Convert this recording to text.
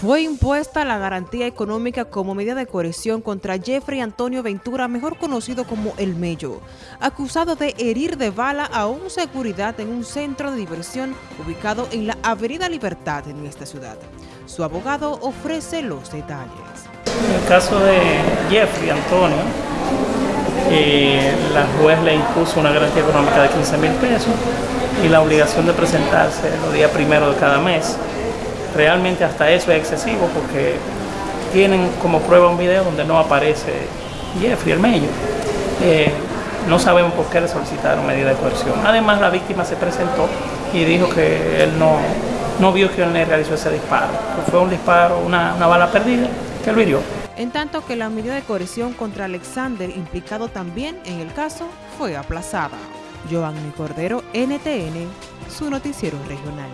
Fue impuesta la garantía económica como medida de coerción contra Jeffrey Antonio Ventura, mejor conocido como El Mello, acusado de herir de bala a un seguridad en un centro de diversión ubicado en la Avenida Libertad en esta ciudad. Su abogado ofrece los detalles. En el caso de Jeffrey Antonio, eh, la juez le impuso una garantía económica de 15 mil pesos y la obligación de presentarse los días primero de cada mes realmente hasta eso es excesivo porque tienen como prueba un video donde no aparece Jeffrey el Mello. Eh, no sabemos por qué le solicitaron medida de coerción. Además, la víctima se presentó y dijo que él no, no vio que él le realizó ese disparo. fue un disparo, una, una bala perdida, que lo hirió. En tanto que la medida de coerción contra Alexander, implicado también en el caso, fue aplazada. Giovanni Cordero, NTN, su noticiero regional.